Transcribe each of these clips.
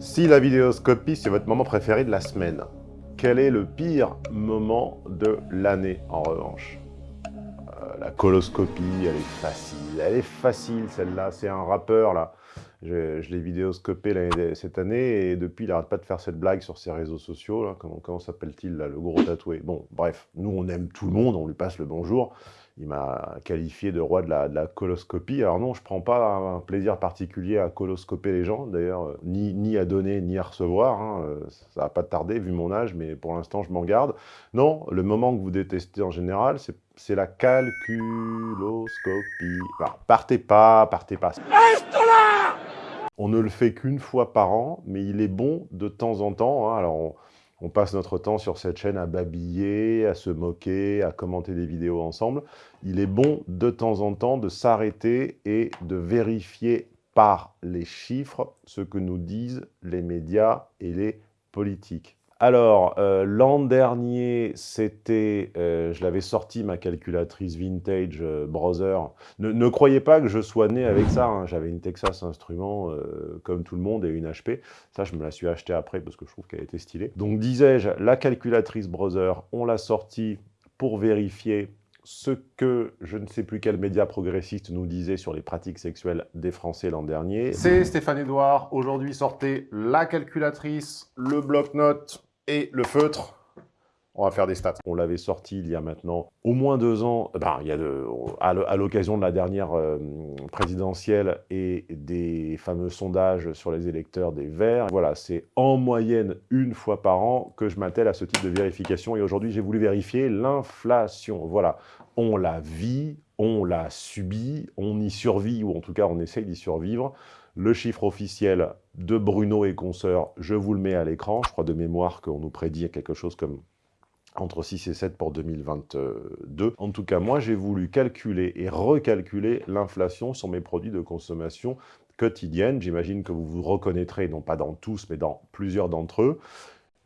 Si la vidéoscopie, c'est votre moment préféré de la semaine, quel est le pire moment de l'année, en revanche? Euh, La coloscopie, elle est facile. Elle est facile, celle-là. C'est un rappeur, là. Je, l'ai vidéoscopé cette année, et depuis, il n'arrête pas de faire cette blague sur ses réseaux sociaux. Comment, comment s'appelle-t-il, le gros tatoué? Bon, bref, nous, on aime tout le monde, on lui passe le bonjour il m'a qualifié de roi de la, coloscopie. Alors non, je ne prends pas un plaisir particulier à coloscoper les gens, d'ailleurs, euh, ni, à donner, ni à recevoir. Hein, euh, ça va pas tarder, vu mon âge, mais pour l'instant, je m'en garde. Non, le moment que vous détestez en général, c'est la calculoscopie. partez pas, partez pas. On ne le fait qu'une fois par an, mais il est bon de temps en temps. Hein. alors, on passe notre temps sur cette chaîne à babiller, à se moquer, à commenter des vidéos ensemble. Il est bon de temps en temps de s'arrêter et de vérifier par les chiffres ce que nous disent les médias et les politiques. Alors, euh, l'an dernier, c'était, euh, je l'avais sorti, ma calculatrice vintage euh, browser. Ne, croyez pas que je sois né avec ça, hein. j'avais une Texas Instruments comme tout le monde et une HP. Ça, je me la suis acheté après parce que je trouve qu'elle était stylée. Donc, disais-je, la calculatrice browser, on l'a sortie pour vérifier ce que je ne sais plus quel média progressiste nous disait sur les pratiques sexuelles des Français l'an dernier. C'est Stéphane Edouard. Aujourd'hui, sortez la calculatrice, le bloc-notes, et le feutre, on va faire des stats. On l'avait sorti il y a maintenant au moins deux ans, ben, il y a à l'occasion de la dernière euh, présidentielle et des fameux sondages sur les électeurs des Verts. Voilà, c'est en moyenne une fois par an que je m'attelle à ce type de vérification. Et aujourd'hui, j'ai voulu vérifier l'inflation. Voilà, on la vit, on la subit, on y survit, ou en tout cas, on essaye d'y survivre. Le chiffre officiel de Bruno et consoeurs, je vous le mets à l'écran. Je crois de mémoire qu'on nous prédit quelque chose comme entre 6 et 7 pour 2022. En tout cas, moi, j'ai voulu calculer et recalculer l'inflation sur mes produits de consommation quotidienne. J'imagine que vous vous reconnaîtrez, non pas dans tous, mais dans plusieurs d'entre eux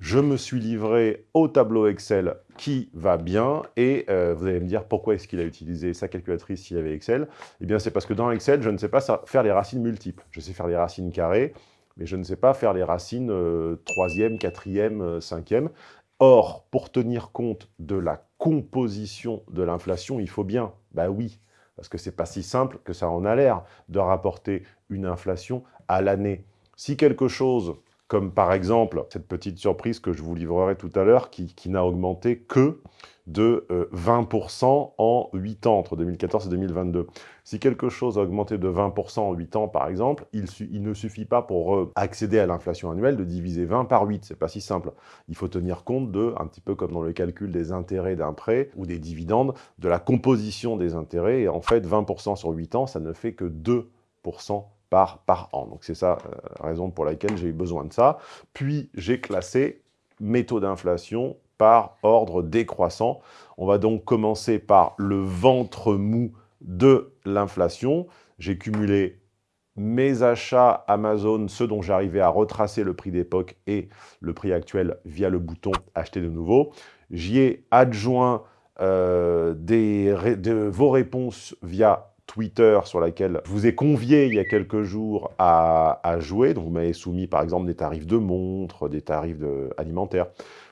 je me suis livré au tableau Excel qui va bien, et euh, vous allez me dire pourquoi est-ce qu'il a utilisé sa calculatrice s'il avait Excel Eh bien c'est parce que dans Excel, je ne sais pas faire les racines multiples. Je sais faire les racines carrées, mais je ne sais pas faire les racines euh, troisième, quatrième, euh, cinquième. Or, pour tenir compte de la composition de l'inflation, il faut bien, bah oui, parce que c'est pas si simple que ça en a l'air de rapporter une inflation à l'année. Si quelque chose comme par exemple cette petite surprise que je vous livrerai tout à l'heure, qui, n'a augmenté que de 20% euh, en 8 ans, entre 2014 et 2022. Si quelque chose a augmenté de 20% en 8 ans, par exemple, il, ne suffit pas pour euh, accéder à l'inflation annuelle de diviser 20 par 8, c'est pas si simple. Il faut tenir compte de, un petit peu comme dans le calcul des intérêts d'un prêt ou des dividendes, de la composition des intérêts, et en fait 20% sur 8 ans, ça ne fait que 2% par, an. Donc c'est ça euh, la raison pour laquelle j'ai eu besoin de ça. Puis j'ai classé mes taux d'inflation par ordre décroissant. On va donc commencer par le ventre mou de l'inflation. J'ai cumulé mes achats Amazon, ceux dont j'arrivais à retracer le prix d'époque et le prix actuel via le bouton « Acheter de nouveau ». J'y ai adjoint euh, vos réponses via Twitter sur laquelle je vous ai convié il y a quelques jours à, jouer. Donc vous m'avez soumis par exemple des tarifs de montres, des tarifs alimentaires.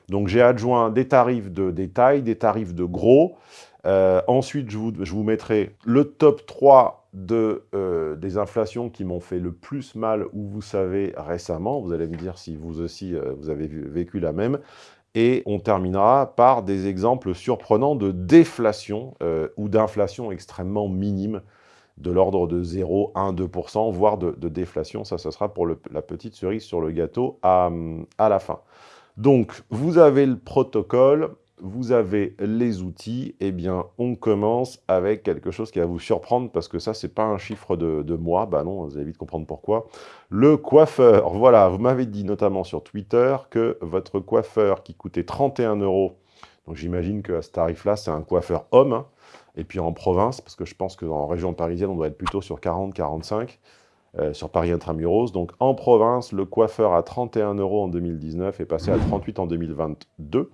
Donc j'ai adjoint des tarifs de détail, des tarifs de gros. Euh, ensuite, je vous, je vous, mettrai le top 3 de, euh, des inflations qui m'ont fait le plus mal, ou vous savez, récemment. Vous allez me dire si vous aussi, euh, vous avez vécu la même. Et on terminera par des exemples surprenants de déflation euh, ou d'inflation extrêmement minime, de l'ordre de 0, 1, 2%, voire de, déflation. Ça, ce sera pour la petite cerise sur le gâteau à, à la fin. Donc, vous avez le protocole, vous avez les outils, eh bien, on commence avec quelque chose qui va vous surprendre, parce que ça, c'est pas un chiffre de, de mois, bah non, vous allez vite comprendre pourquoi. Le coiffeur, voilà, vous m'avez dit notamment sur Twitter que votre coiffeur qui coûtait 31 euros, donc j'imagine qu'à ce tarif-là, c'est un coiffeur homme, hein, et puis en province, parce que je pense qu'en région parisienne, on doit être plutôt sur 40-45, euh, sur Paris Intramuros. Donc en province, le coiffeur à 31 euros en 2019 est passé à 38 en 2022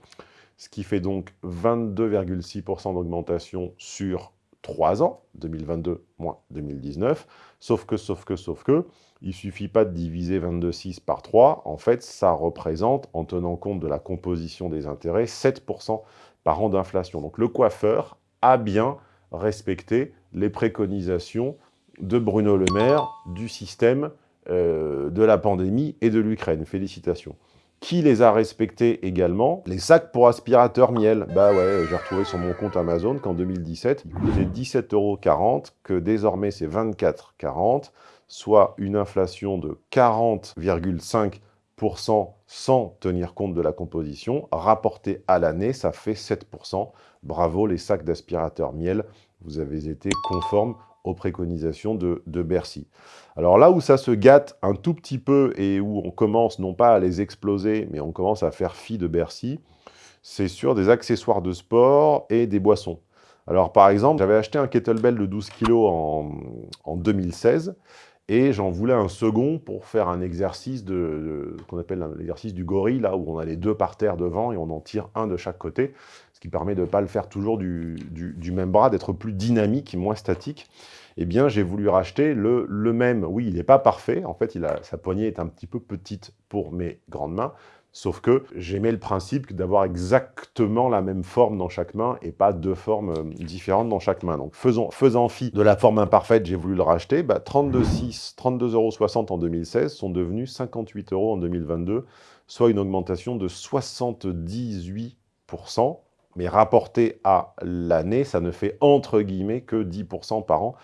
ce qui fait donc 22,6% d'augmentation sur 3 ans, 2022 moins 2019, sauf que, sauf que, sauf que, il suffit pas de diviser 22,6 par 3, en fait, ça représente, en tenant compte de la composition des intérêts, 7% par an d'inflation. Donc le coiffeur a bien respecté les préconisations de Bruno Le Maire du système euh, de la pandémie et de l'Ukraine. Félicitations. Qui les a respectés également Les sacs pour aspirateur miel. Bah ouais, j'ai retrouvé sur mon compte Amazon qu'en 2017, il coûtait 17,40 que désormais c'est 24,40 soit une inflation de 40,5% sans tenir compte de la composition. Rapporté à l'année, ça fait 7%. Bravo les sacs d'aspirateur miel, vous avez été conformes aux préconisations de, Bercy. Alors là où ça se gâte un tout petit peu et où on commence non pas à les exploser, mais on commence à faire fi de Bercy, c'est sur des accessoires de sport et des boissons. Alors par exemple, j'avais acheté un kettlebell de 12 kg en, en 2016, et j'en voulais un second pour faire un exercice de, qu'on appelle l'exercice du gorille, là où on a les deux par terre devant et on en tire un de chaque côté, ce qui permet de ne pas le faire toujours du, même bras, d'être plus dynamique moins statique. Eh bien, j'ai voulu racheter le, le même. Oui, il n'est pas parfait. En fait, sa poignée est un petit peu petite pour mes grandes mains. Sauf que j'aimais le principe d'avoir exactement la même forme dans chaque main et pas deux formes euh, différentes dans chaque main. Donc faisant fi de la forme imparfaite, j'ai voulu le racheter. Bah, 32,60 32 euros en 2016 sont devenus 58 euros en 2022, soit une augmentation de 78%. Mais rapporté à l'année, ça ne fait entre guillemets que 10% par an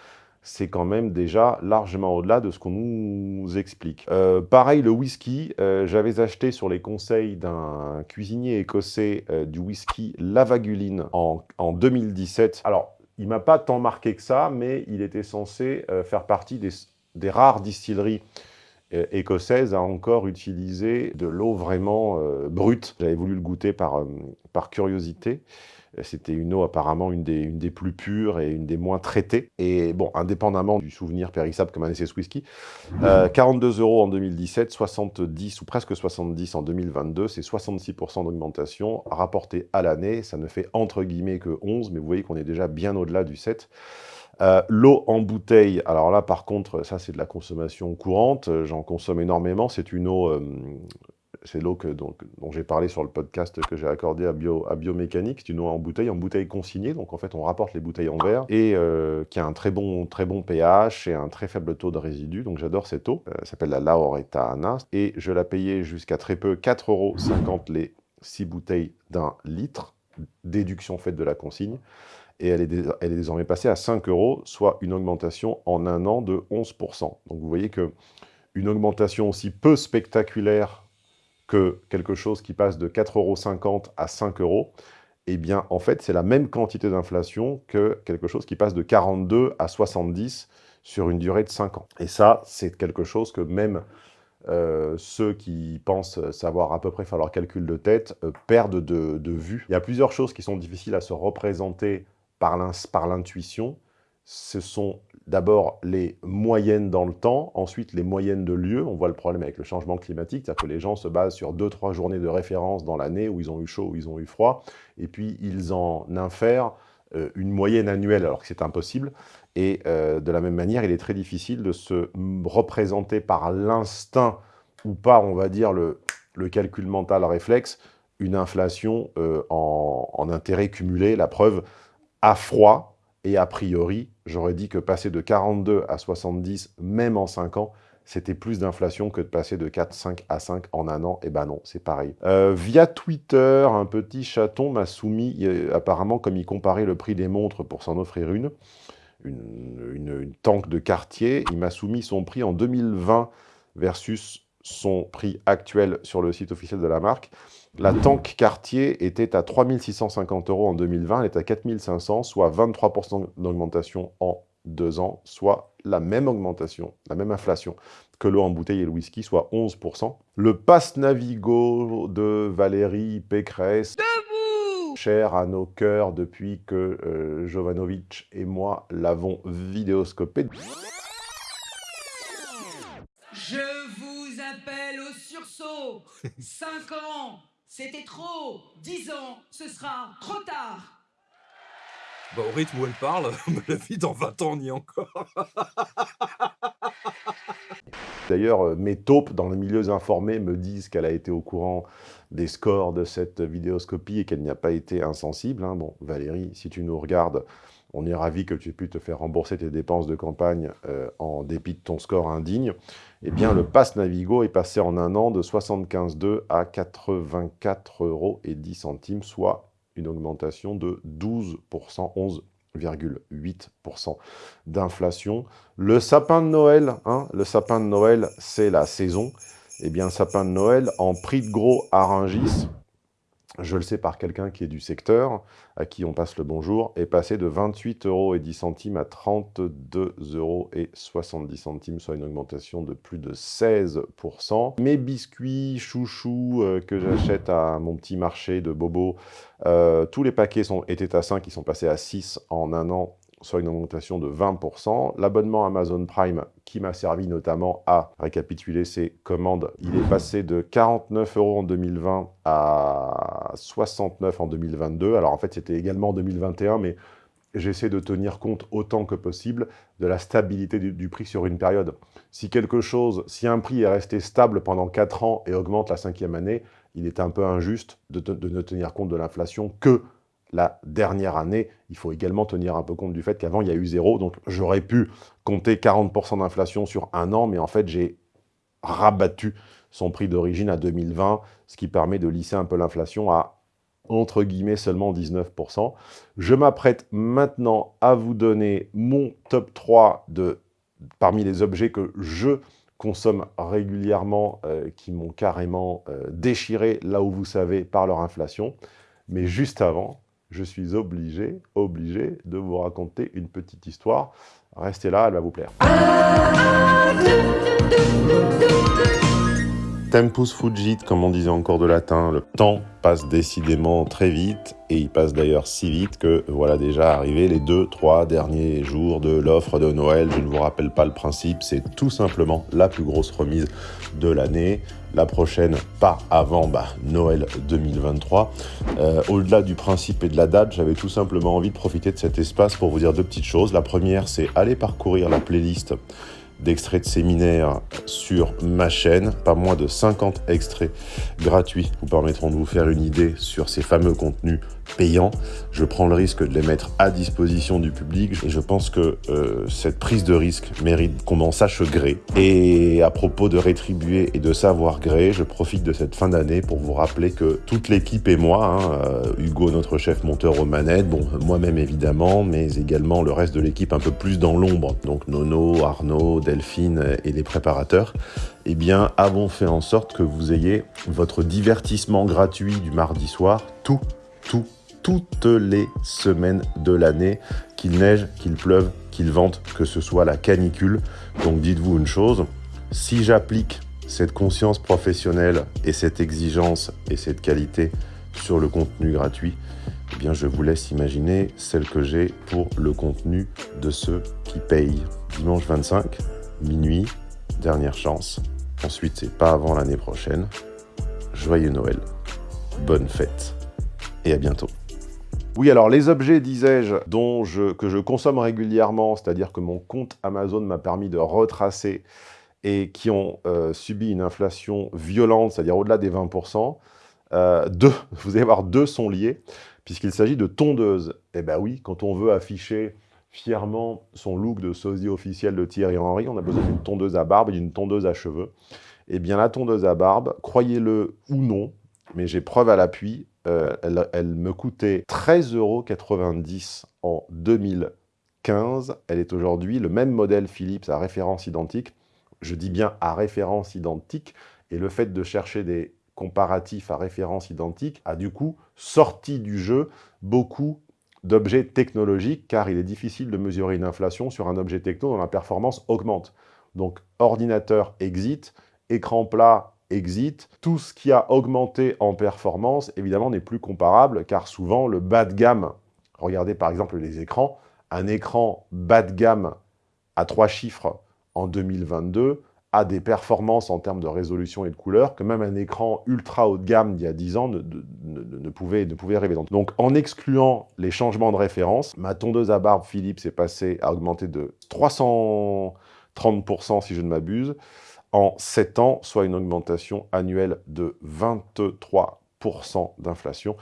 c'est quand même déjà largement au-delà de ce qu'on nous explique. Euh, pareil, le whisky, euh, j'avais acheté sur les conseils d'un cuisinier écossais euh, du whisky Lavaguline en, en 2017. Alors, il m'a pas tant marqué que ça, mais il était censé faire partie des, des rares distilleries écossaises à encore utiliser de l'eau vraiment brute. J'avais voulu le goûter par, par curiosité. C'était une eau apparemment une des, une des, plus pures et une des moins traitées. Et bon, indépendamment du souvenir périssable comme un SS Whisky, 42 euh, euros en 2017, 70 ou presque 70 en 2022, c'est 66% d'augmentation. Rapporté à l'année, ça ne fait entre guillemets que 11, mais vous voyez qu'on est déjà bien au-delà du 7. Euh, l'eau en bouteille, alors là par contre, ça c'est de la consommation courante, j'en consomme énormément, c'est une eau euh, c'est l'eau dont, j'ai parlé sur le podcast que j'ai accordé à, Bio, Biomécanique. C'est une eau en bouteille, en bouteille consignée. Donc en fait, on rapporte les bouteilles en verre et euh, qui a un très bon, très bon pH et un très faible taux de résidus. Donc j'adore cette eau. Euh, elle s'appelle la Lauretana. Et je la payais jusqu'à très peu 4,50 euros les 6 bouteilles d'un litre. Déduction faite de la consigne. Et elle est, désormais passée à 5 euros, soit une augmentation en un an de 11%. Donc vous voyez que une augmentation aussi peu spectaculaire que quelque chose qui passe de 4,50 euros à 5 euros, eh bien, en fait, c'est la même quantité d'inflation que quelque chose qui passe de 42 à 70 sur une durée de 5 ans. Et ça, c'est quelque chose que même euh, ceux qui pensent savoir à peu près faire leur calcul de tête euh, perdent de, de, vue. Il y a plusieurs choses qui sont difficiles à se représenter par l'intuition. Ce sont d'abord les moyennes dans le temps, ensuite les moyennes de lieu. On voit le problème avec le changement climatique, c'est-à-dire que les gens se basent sur deux, trois journées de référence dans l'année où ils ont eu chaud, où ils ont eu froid, et puis ils en infèrent euh, une moyenne annuelle, alors que c'est impossible. Et euh, de la même manière, il est très difficile de se représenter par l'instinct ou par, on va dire, le, calcul mental réflexe, une inflation euh, en, en intérêt cumulé. La preuve, à froid, et a priori, j'aurais dit que passer de 42 à 70, même en 5 ans, c'était plus d'inflation que de passer de 4, 5 à 5 en un an. Et eh ben non, c'est pareil. Euh, via Twitter, un petit chaton m'a soumis, apparemment, comme il comparait le prix des montres pour s'en offrir une, une, une, une tank de quartier, il m'a soumis son prix en 2020 versus son prix actuel sur le site officiel de la marque. La tank Cartier était à 3650 euros en 2020, elle est à 4500, soit 23% d'augmentation en deux ans, soit la même augmentation, la même inflation que l'eau en bouteille et le whisky, soit 11%. Le pass Navigo de Valérie Pécresse, cher à nos cœurs depuis que euh, Jovanovic et moi l'avons vidéoscopé. sursaut 5 ans, c'était trop 10 ans, ce sera trop tard Bah, au rythme où elle parle, la vie dans 20 ans, on y est encore. D'ailleurs, euh, mes taupes dans les milieux informés me disent qu'elle a été au courant des scores de cette vidéoscopie et qu'elle n'y a pas été insensible. hein. Bon, Valérie, si tu nous regardes, on est ravi que tu aies pu te faire rembourser tes dépenses de campagne euh, en dépit de ton score indigne. Eh bien, le pass Navigo est passé en un an de 75,2 à 84,10 euros, soit une augmentation de 12%, 11,8% d'inflation. Le sapin de Noël, hein, le sapin de Noël, c'est la saison. Eh bien, sapin de Noël en prix de gros à je le sais par quelqu'un qui est du secteur, à qui on passe le bonjour, est passé de 28,10 euros à 32,70 euros, soit une augmentation de plus de 16%. Mes biscuits chouchous euh, que j'achète à mon petit marché de Bobo, euh, tous les paquets sont, étaient à 5, ils sont passés à 6 en un an, soit une augmentation de 20%. L'abonnement Amazon Prime, qui m'a servi notamment à récapituler ses commandes, il est passé de 49 euros en 2020 à 69 en 2022. Alors en fait, c'était également en 2021, mais j'essaie de tenir compte autant que possible de la stabilité du, prix sur une période. Si quelque chose, si un prix est resté stable pendant 4 ans et augmente la cinquième année, il est un peu injuste de ne tenir compte de l'inflation que la dernière année. Il faut également tenir un peu compte du fait qu'avant, il y a eu zéro. Donc, j'aurais pu compter 40% d'inflation sur un an, mais en fait, j'ai rabattu son prix d'origine à 2020, ce qui permet de lisser un peu l'inflation à, entre guillemets, seulement 19%. Je m'apprête maintenant à vous donner mon top 3 de, parmi les objets que je consomme régulièrement, euh, qui m'ont carrément euh, déchiré, là où vous savez, par leur inflation. Mais juste avant, je suis obligé, obligé de vous raconter une petite histoire. Restez là, elle va vous plaire. Tempus fugit, comme on disait encore de latin, le temps passe décidément très vite, et il passe d'ailleurs si vite que voilà déjà arrivé les deux, trois derniers jours de l'offre de Noël. Je ne vous rappelle pas le principe, c'est tout simplement la plus grosse remise de l'année. La prochaine, pas avant bah, Noël 2023. Euh, Au-delà du principe et de la date, j'avais tout simplement envie de profiter de cet espace pour vous dire deux petites choses. La première, c'est aller parcourir la playlist d'extraits de séminaires sur ma chaîne. Pas moins de 50 extraits gratuits vous permettront de vous faire une idée sur ces fameux contenus payants. Je prends le risque de les mettre à disposition du public et je pense que euh, cette prise de risque mérite qu'on m'en sache gré. Et à propos de rétribuer et de savoir gré, je profite de cette fin d'année pour vous rappeler que toute l'équipe et moi, hein, euh, Hugo notre chef monteur aux manettes, bon moi-même évidemment, mais également le reste de l'équipe un peu plus dans l'ombre, donc Nono, Arnaud, Delphine et les préparateurs, eh bien avons fait en sorte que vous ayez votre divertissement gratuit du mardi soir, tout, tout, toutes les semaines de l'année, qu'il neige, qu'il pleuve, qu'il vente, que ce soit la canicule. Donc dites-vous une chose, si j'applique cette conscience professionnelle et cette exigence et cette qualité sur le contenu gratuit, eh bien je vous laisse imaginer celle que j'ai pour le contenu de ceux qui payent. Dimanche 25, minuit, dernière chance. Ensuite, c'est pas avant l'année prochaine. Joyeux Noël, bonne fête et à bientôt. Oui, alors les objets, disais-je, dont je, que je consomme régulièrement, c'est-à-dire que mon compte Amazon m'a permis de retracer et qui ont euh, subi une inflation violente, c'est-à-dire au-delà des 20%, euh, deux, vous allez voir, deux sont liés, puisqu'il s'agit de tondeuses. Eh bien oui, quand on veut afficher fièrement son look de sosie officiel de Thierry Henry, on a besoin d'une tondeuse à barbe et d'une tondeuse à cheveux. Eh bien la tondeuse à barbe, croyez-le ou non, mais j'ai preuve à l'appui, euh, elle, elle, me coûtait 13,90 euros en 2015. Elle est aujourd'hui le même modèle Philips à référence identique. Je dis bien à référence identique. Et le fait de chercher des comparatifs à référence identique a du coup sorti du jeu beaucoup d'objets technologiques, car il est difficile de mesurer une inflation sur un objet techno dont la performance augmente. Donc ordinateur exit, écran plat exit, tout ce qui a augmenté en performance, évidemment, n'est plus comparable, car souvent, le bas de gamme, regardez par exemple les écrans, un écran bas de gamme à trois chiffres en 2022 des performances en termes de résolution et de couleur que même un écran ultra haut de gamme d'il y a 10 ans ne, ne, ne, pouvait, ne pouvait rêver. Donc en excluant les changements de référence, ma tondeuse à barbe Philips est passée à augmenter de 330% si je ne m'abuse, en 7 ans, soit une augmentation annuelle de 23% d'inflation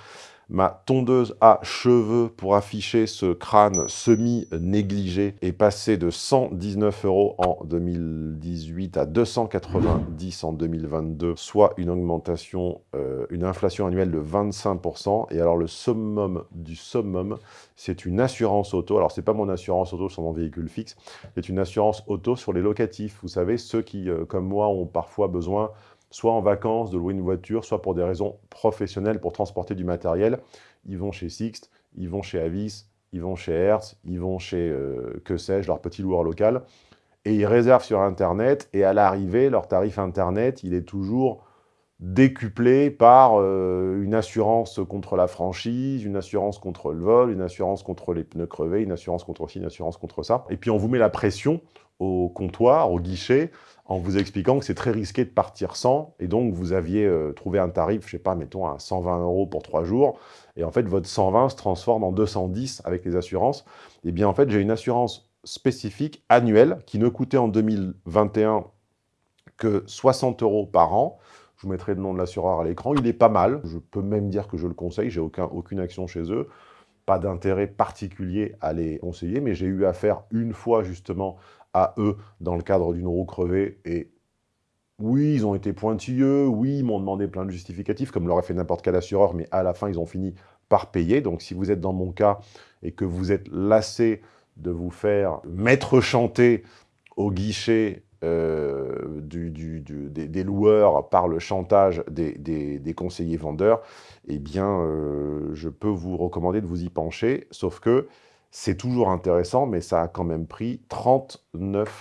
ma tondeuse à cheveux pour afficher ce crâne semi-négligé est passée de 119 euros en 2018 à 290 en 2022, soit une augmentation, euh, une inflation annuelle de 25%. Et alors le summum du summum, c'est une assurance auto. Alors c'est pas mon assurance auto sur mon véhicule fixe, c'est une assurance auto sur les locatifs. Vous savez, ceux qui, euh, comme moi, ont parfois besoin soit en vacances, de louer une voiture, soit pour des raisons professionnelles, pour transporter du matériel. Ils vont chez Sixt, ils vont chez Avis, ils vont chez Hertz, ils vont chez, euh, que sais-je, leur petit loueur local, et ils réservent sur Internet, et à l'arrivée, leur tarif Internet, il est toujours décuplé par euh, une assurance contre la franchise, une assurance contre le vol, une assurance contre les pneus crevés, une assurance contre ci, une assurance contre ça. Et puis on vous met la pression au comptoir, au guichet, en vous expliquant que c'est très risqué de partir sans, et donc vous aviez euh, trouvé un tarif, je sais pas, mettons à 120 euros pour trois jours, et en fait votre 120 se transforme en 210 avec les assurances. Et eh bien en fait j'ai une assurance spécifique annuelle qui ne coûtait en 2021 que 60 euros par an. Je vous mettrai le nom de l'assureur à l'écran. Il est pas mal. Je peux même dire que je le conseille. J'ai aucun, aucune action chez eux. Pas d'intérêt particulier à les conseiller, mais j'ai eu affaire une fois justement à eux dans le cadre d'une roue crevée. Et oui, ils ont été pointilleux, oui, ils m'ont demandé plein de justificatifs, comme l'aurait fait n'importe quel assureur, mais à la fin, ils ont fini par payer. Donc si vous êtes dans mon cas et que vous êtes lassé de vous faire mettre chanter au guichet euh, des, loueurs par le chantage des, conseillers vendeurs, eh bien, euh, je peux vous recommander de vous y pencher, sauf que c'est toujours intéressant, mais ça a quand même pris 39%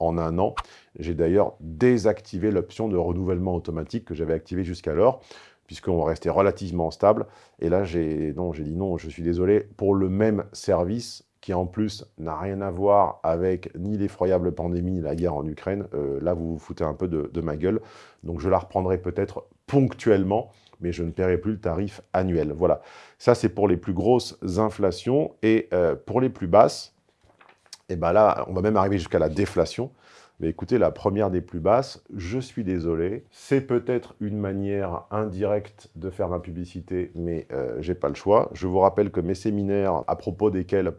en un an. J'ai d'ailleurs désactivé l'option de renouvellement automatique que j'avais activé jusqu'alors, puisqu'on restait relativement stable. Et là, j'ai dit non, je suis désolé, pour le même service, qui en plus n'a rien à voir avec ni l'effroyable pandémie, ni la guerre en Ukraine, euh, là, vous vous foutez un peu de ma gueule. Donc, je la reprendrai peut-être ponctuellement, mais je ne paierai plus le tarif annuel. Voilà, ça c'est pour les plus grosses inflations. Et euh, pour les plus basses, et eh ben là, on va même arriver jusqu'à la déflation. Mais écoutez, la première des plus basses, je suis désolé, c'est peut-être une manière indirecte de faire ma publicité, mais euh, j'ai pas le choix. Je vous rappelle que mes séminaires, à propos desquels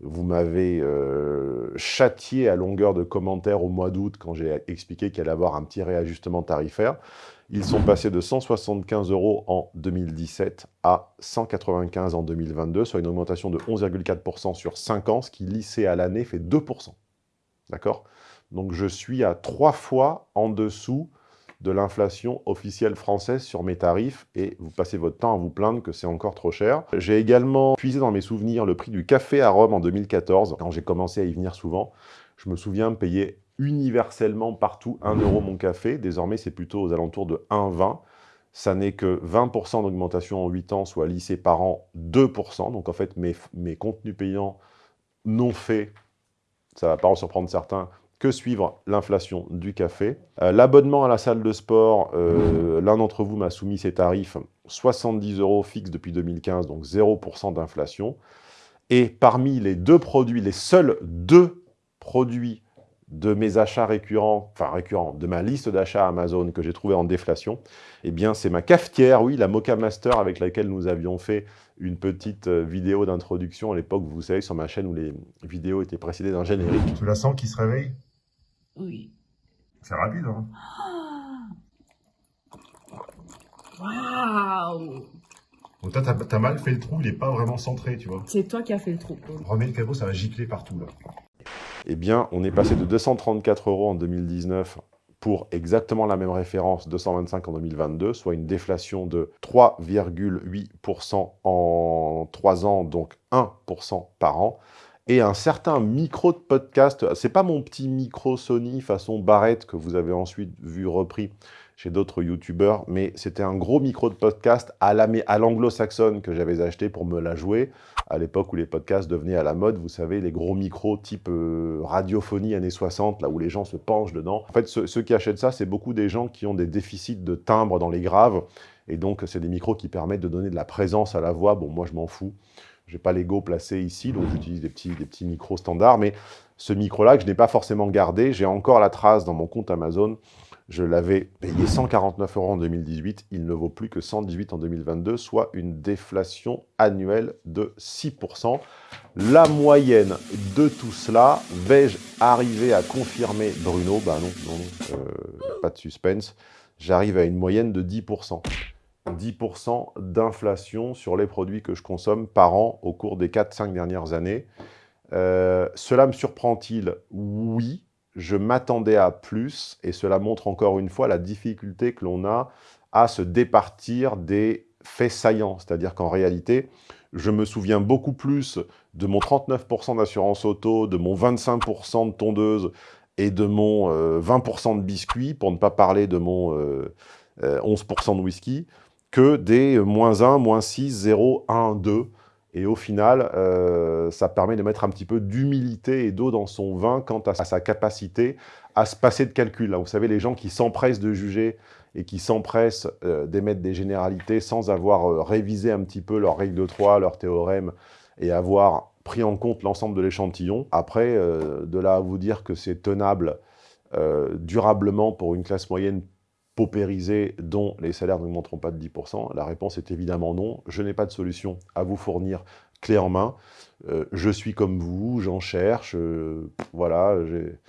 vous m'avez euh, châtié à longueur de commentaires au mois d'août quand j'ai expliqué qu'il allait avoir un petit réajustement tarifaire. Ils sont passés de 175 euros en 2017 à 195 en 2022, soit une augmentation de 11,4% sur 5 ans, ce qui lissé à l'année fait 2%. D'accord? Donc je suis à trois fois en dessous de l'inflation officielle française sur mes tarifs et vous passez votre temps à vous plaindre que c'est encore trop cher. J'ai également puisé dans mes souvenirs le prix du café à Rome en 2014, quand j'ai commencé à y venir souvent. Je me souviens payer universellement partout 1 euro mon café. Désormais, c'est plutôt aux alentours de 1,20. Ça n'est que 20% d'augmentation en 8 ans, soit lissé par an 2%. Donc en fait, mes, mes contenus payants non faits, ça ne va pas en surprendre certains, que suivre l'inflation du café. Euh, l'abonnement à la salle de sport, euh, l'un d'entre vous m'a soumis ses tarifs, 70 euros fixes depuis 2015, donc 0% d'inflation. Et parmi les deux produits, les seuls deux produits de mes achats récurrents, enfin récurrents, de ma liste d'achats Amazon que j'ai trouvé en déflation, eh bien c'est ma cafetière, oui, la Mocha Master avec laquelle nous avions fait une petite euh, vidéo d'introduction à l'époque, vous savez, sur ma chaîne où les vidéos étaient précédées d'un générique. Tu la sens qui se réveille? Oui. C'est rapide, hein Waouh Donc toi, t'as mal fait le trou, il est pas vraiment centré, tu vois. C'est toi qui as fait le trou. Remets le cabot, ça va gicler partout, là eh bien, on est passé de 234 euros en 2019 pour exactement la même référence, 225 en 2022, soit une déflation de 3,8% en 3 ans, donc 1% par an. Et un certain micro de podcast, c'est pas mon petit micro Sony façon barrette que vous avez ensuite vu repris chez d'autres youtubeurs, mais c'était un gros micro de podcast à l'anglo-saxonne que j'avais acheté pour me la jouer, à l'époque où les podcasts devenaient à la mode, vous savez, les gros micros type euh, radiophonie années 60, là où les gens se penchent dedans. En fait, ceux, qui achètent ça, c'est beaucoup des gens qui ont des déficits de timbre dans les graves, et donc c'est des micros qui permettent de donner de la présence à la voix. Bon, moi je m'en fous, j'ai pas l'ego placé ici, donc j'utilise des petits, des petits micros standards, mais ce micro-là que je n'ai pas forcément gardé, j'ai encore la trace dans mon compte Amazon, je l'avais payé 149 euros en 2018, il ne vaut plus que 118 en 2022, soit une déflation annuelle de 6%. La moyenne de tout cela, vais-je arriver à confirmer Bruno? Bah non, non, euh, pas de suspense. J'arrive à une moyenne de 10%. 10% d'inflation sur les produits que je consomme par an au cours des 4-5 dernières années. Euh, cela me surprend-il? Oui, je m'attendais à plus, et cela montre encore une fois la difficulté que l'on a à se départir des faits saillants. C'est-à-dire qu'en réalité, je me souviens beaucoup plus de mon 39% d'assurance auto, de mon 25% de tondeuse et de mon 20% euh, de biscuits, pour ne pas parler de mon 11% euh, de whisky, que des moins 1, moins 6, 0, 1, 2. Et au final, euh, ça permet de mettre un petit peu d'humilité et d'eau dans son vin quant à sa capacité à se passer de calcul. Vous savez, les gens qui s'empressent de juger et qui s'empressent euh, d'émettre des généralités sans avoir euh, révisé un petit peu leurs règles de 3, leurs théorèmes, et avoir pris en compte l'ensemble de l'échantillon. Après, de là à vous dire que c'est tenable durablement pour une classe moyenne paupérisés dont les salaires n'augmenteront pas de 10% La réponse est évidemment non. Je n'ai pas de solution à vous fournir clé en main. Euh, je suis comme vous, j'en cherche. Euh, voilà, j'ai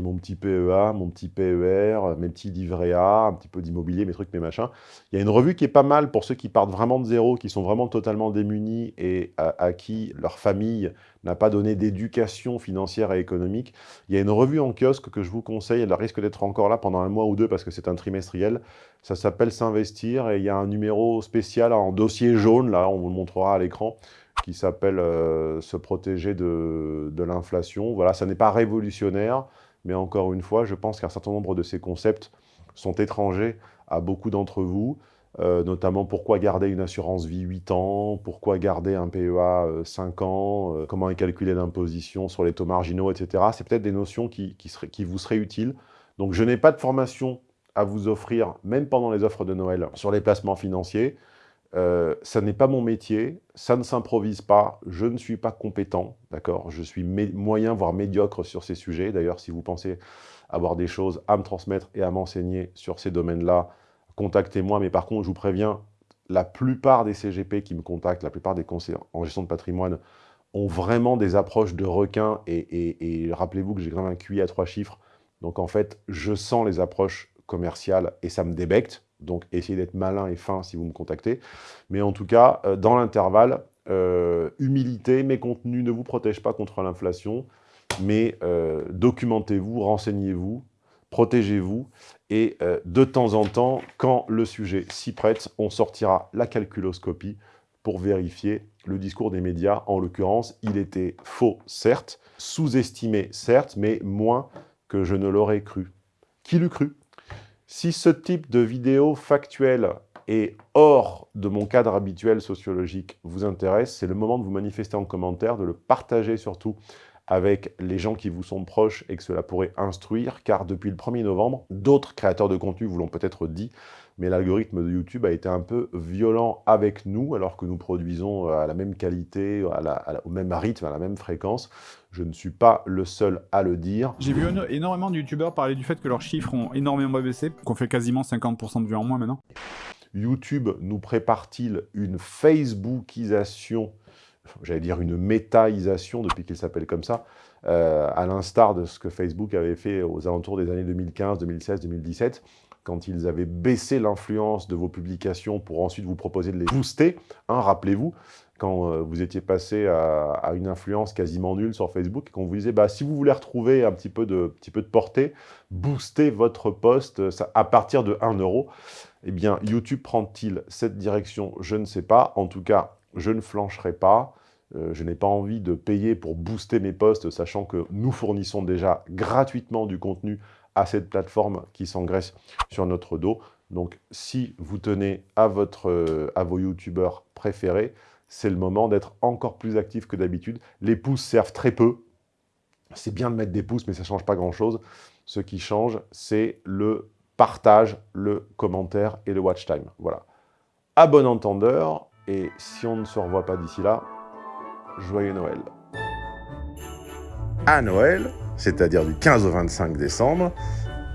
mon petit PEA, mon petit PER, mes petits livrets A, un petit peu d'immobilier, mes trucs, mes machins. Il y a une revue qui est pas mal pour ceux qui partent vraiment de zéro, qui sont vraiment totalement démunis et à, qui leur famille n'a pas donné d'éducation financière et économique. Il y a une revue en kiosque que je vous conseille, elle risque d'être encore là pendant un mois ou deux parce que c'est un trimestriel. Ça s'appelle S'investir et il y a un numéro spécial en dossier jaune, là, on vous le montrera à l'écran, qui s'appelle euh, Se protéger de l'inflation. Voilà, ça n'est pas révolutionnaire, mais encore une fois, je pense qu'un certain nombre de ces concepts sont étrangers à beaucoup d'entre vous, euh, notamment pourquoi garder une assurance vie 8 ans, pourquoi garder un PEA 5 euh, ans, euh, comment est calculée l'imposition sur les taux marginaux, etc. C'est peut-être des notions qui, qui vous seraient utiles. Donc je n'ai pas de formation à vous offrir, même pendant les offres de Noël, sur les placements financiers. Euh, ça n'est pas mon métier, ça ne s'improvise pas, je ne suis pas compétent, d'accord? Je suis moyen, voire médiocre sur ces sujets. D'ailleurs, si vous pensez avoir des choses à me transmettre et à m'enseigner sur ces domaines-là, contactez-moi. Mais par contre, je vous préviens, la plupart des CGP qui me contactent, la plupart des conseillers en gestion de patrimoine, ont vraiment des approches de requin. Et, et rappelez-vous que j'ai quand même un QI à trois chiffres. Donc en fait, je sens les approches commerciales et ça me débecte. Donc, essayez d'être malin et fin si vous me contactez. Mais en tout cas, euh, dans l'intervalle, euh, humilité, mes contenus ne vous protègent pas contre l'inflation, mais euh, documentez-vous, renseignez-vous, protégez-vous, et de temps en temps, quand le sujet s'y prête, on sortira la calculoscopie pour vérifier le discours des médias. En l'occurrence, il était faux, certes, sous-estimé, certes, mais moins que je ne l'aurais cru. Qui l'eût cru? Si ce type de vidéo factuelle et hors de mon cadre habituel sociologique vous intéresse, c'est le moment de vous manifester en commentaire, de le partager surtout avec les gens qui vous sont proches et que cela pourrait instruire, car depuis le 1er novembre, d'autres créateurs de contenu vous l'ont peut-être dit, mais l'algorithme de YouTube a été un peu violent avec nous, alors que nous produisons à la même qualité, au même rythme, à la même fréquence. Je ne suis pas le seul à le dire. J'ai vu énormément de youtubeurs parler du fait que leurs chiffres ont énormément baissé, qu'on fait quasiment 50% de vues en moins maintenant. YouTube nous prépare-t-il une Facebookisation, j'allais dire une métaisation depuis qu'il s'appelle comme ça, euh, à l'instar de ce que Facebook avait fait aux alentours des années 2015, 2016, 2017 quand ils avaient baissé l'influence de vos publications pour ensuite vous proposer de les booster. Hein, Rappelez-vous, quand euh, vous étiez passé à, une influence quasiment nulle sur Facebook, et qu'on vous disait, bah, si vous voulez retrouver un petit peu de, portée, boostez votre post euh, à partir de 1 euro. Eh bien, YouTube prend-il cette direction? Je ne sais pas. En tout cas, je ne flancherai pas. Euh, je n'ai pas envie de payer pour booster mes posts, sachant que nous fournissons déjà gratuitement du contenu assez de plateformes qui s'engraissent sur notre dos. Donc, si vous tenez à, votre, euh, à vos youtubeurs préférés, c'est le moment d'être encore plus actif que d'habitude. Les pouces servent très peu. C'est bien de mettre des pouces, mais ça ne change pas grand-chose. Ce qui change, c'est le partage, le commentaire et le watch time. Voilà. À bon entendeur, et si on ne se revoit pas d'ici là, joyeux Noël. À Noël, c'est-à-dire du 15 au 25 décembre,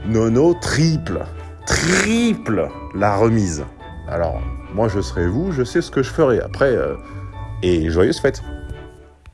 Nono triple, triple la remise. Alors, moi je serai vous, je sais ce que je ferai. Après, euh, et joyeuses fêtes